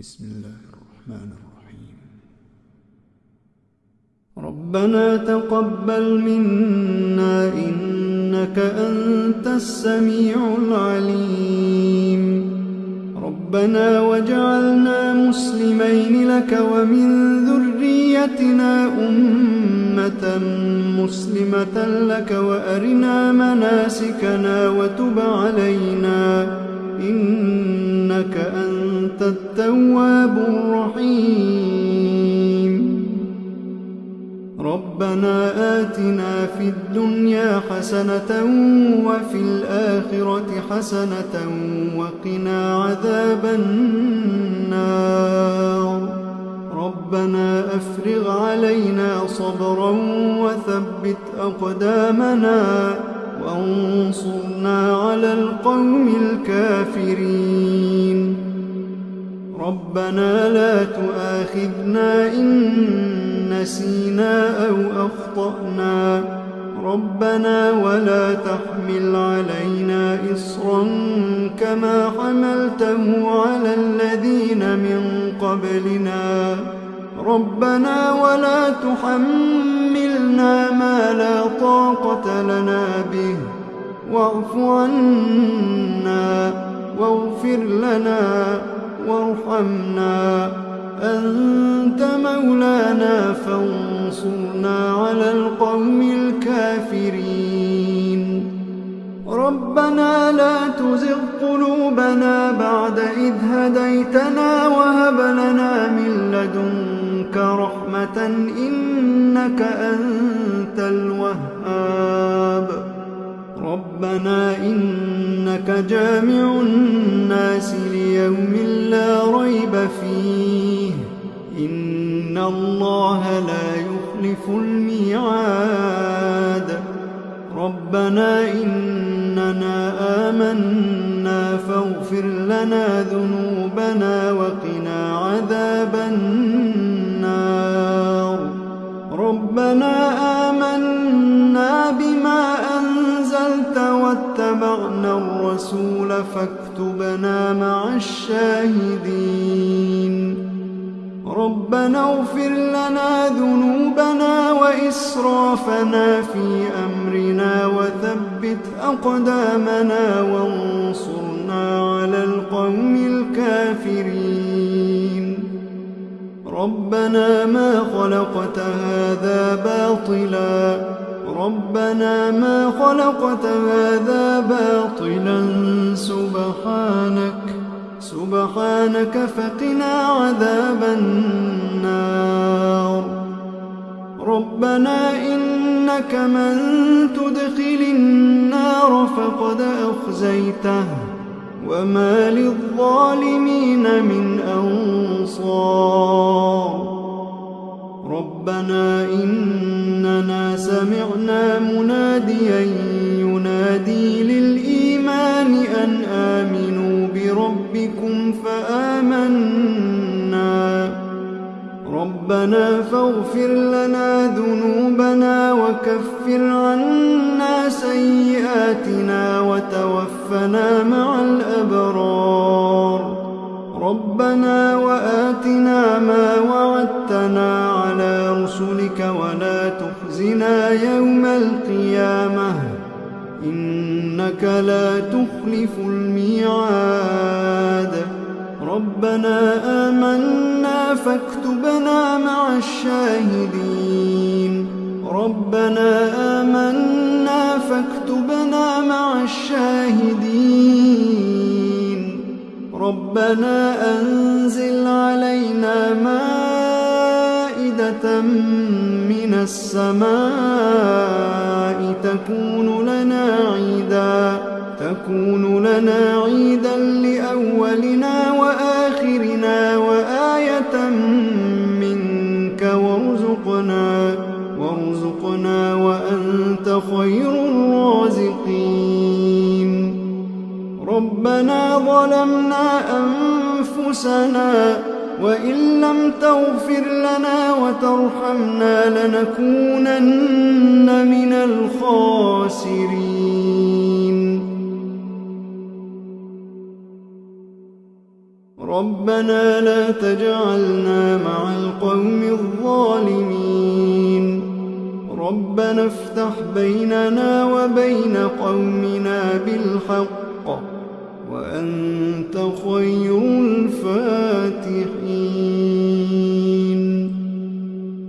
بسم الله الرحمن الرحيم. ربنا تقبل منا إنك أنت السميع العليم. ربنا وجعلنا مسلمين لك ومن ذريتنا أمة مسلمة لك وأرنا مناسكنا وتب علينا. إنك أنت التواب الرحيم. ربنا آتنا في الدنيا حسنة وفي الآخرة حسنة وقنا عذاب النار. ربنا أفرغ علينا صبرا وثبت أقدامنا. وانصرنا على القوم الكافرين. ربنا لا تؤاخذنا إن نسينا أو أخطأنا. ربنا ولا تحمل علينا إصرا كما حملته على الذين من قبلنا. ربنا ولا تحملنا ما لا طاقة لنا به. واعف عنا واغفر لنا وارحمنا. أنت مولانا فانصرنا على القوم الكافرين. ربنا لا تزغ قلوبنا بعد إذ هديتنا وهب لنا من لدنك رحمة إنك أنت الوهاب. ربنا إنك جامع الناس ليوم لا ريب فيه. إن الله لا يخلف الميعاد. ربنا إننا آمنا فاغفر لنا ذنوبنا وقنا عذاب النار. ربنا آمنا بما أنزلت واتبعنا الرسول فاكتبنا مع الشاهدين. ربنا اغفر لنا ذنوبنا وإسرافنا في أمرنا وثبت أقدامنا وانصرنا على القوم الكافرين. ربنا ما خلقت هذا باطلا. ربنا ما خلقت هذا باطلا. سبحانك سبحانك فقنا عذاب النار. ربنا إنك من تدخل النار فقد أخزيته. وما للظالمين من أنصار. ربنا إننا سمعنا مناديا ينادي للإيمان أن آمنوا بربكم فآمنا. ربنا فاغفر لنا ذنوبنا وكفر عنا سيئاتنا وتوفنا مع الأبرار. ربنا وآتنا ما يوم القيامة إنك لا تخلف الميعاد. ربنا آمنا فاكتبنا مع الشاهدين. ربنا آمنا فاكتبنا مع الشاهدين. ربنا أنزل علينا مائدة من السماء تكون لنا عيدا تكون لنا عيدا لأولنا وآخرنا وآية منك وارزقنا وارزقنا وأنت خير الرازقين. ربنا ظلمنا أنفسنا وإن لم تغفر لنا وترحمنا لنكونن من الخاسرين. ربنا لا تجعلنا مع القوم الظالمين. ربنا افتح بيننا وبين قومنا بالحق. وأنت خير الفاتحين.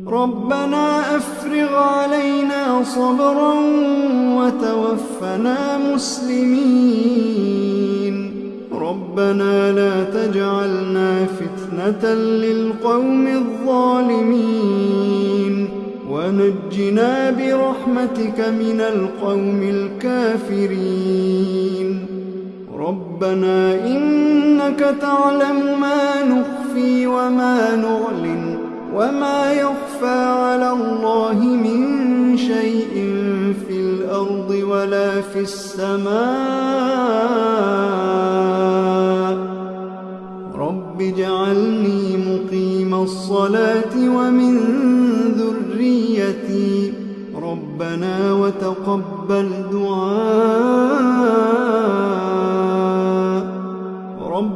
ربنا أفرغ علينا صبرا وتوفنا مسلمين. ربنا لا تجعلنا فتنة للقوم الظالمين. ونجنا برحمتك من القوم الكافرين. ربنا إنك تعلم ما نخفي وما نعلن وما يخفى على الله من شيء في الأرض ولا في السماء. رب اجعلني مقيم الصلاة ومن ذريتي. ربنا وتقبل دعاء.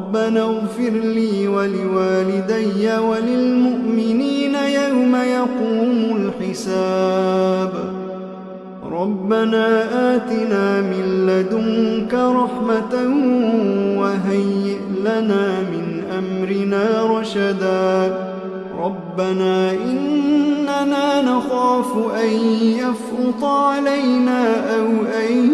ربنا اغفر لي ولوالدي وللمؤمنين يوم يقوم الحساب. ربنا آتنا من لدنك رحمة وهيئ لنا من أمرنا رشدا. ربنا إننا نخاف أن يفرط علينا أو أن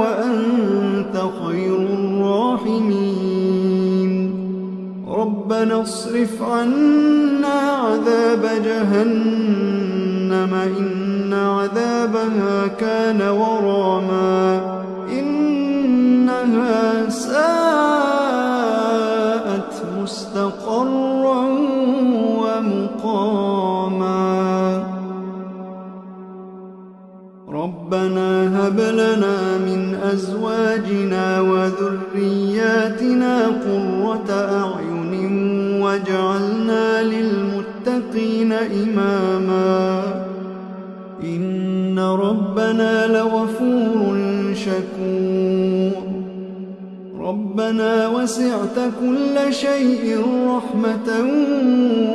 وأنت خير الراحمين. ربنا اصرف عنا عذاب جهنم إن عذابها كان وراما. لنا من أزواجنا وذرياتنا قرة أعين واجعلنا للمتقين إماما. إن ربنا لغفور شكور. ربنا وسعت كل شيء رحمة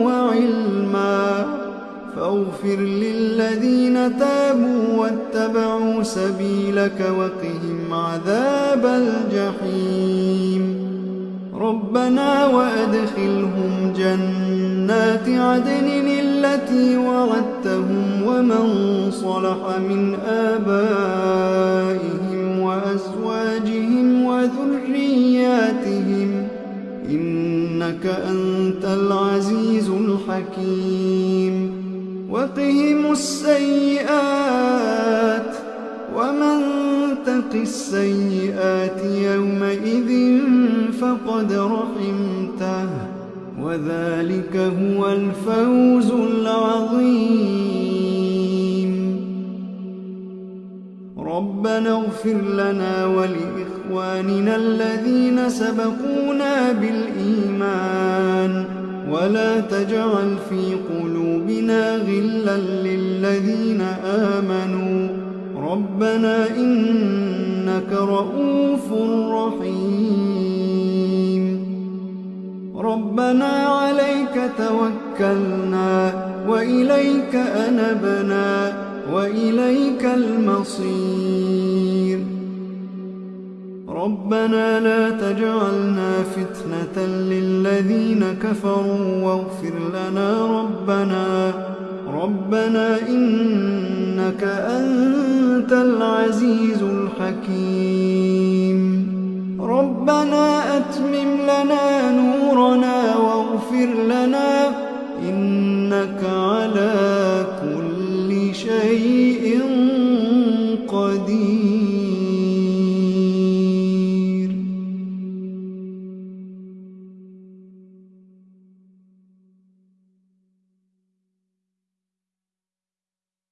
وعلما. فاغفر للذين تابوا واتبعوا سبيلك وقهم عذاب الجحيم. ربنا وأدخلهم جنات عدن التي وعدتهم ومن صلح من آبائهم وأزواجهم وذرياتهم. إنك أنت العزيز الحكيم. وقهم السيئات ومن تق السيئات يومئذ فقد رحمته وذلك هو الفوز العظيم. ربنا اغفر لنا ولإخواننا الذين سبقونا بالإيمان. ولا تجعل في قلوبنا غلا للذين آمنوا. ربنا إنك رؤوف رحيم. ربنا عليك توكلنا وإليك أنبنا وإليك المصير. ربنا لا تجعلنا فتنة للذين كفروا واغفر لنا ربنا. ربنا إنك أنت العزيز الحكيم. ربنا أتمم لنا نورنا واغفر لنا. إنك على كل شيء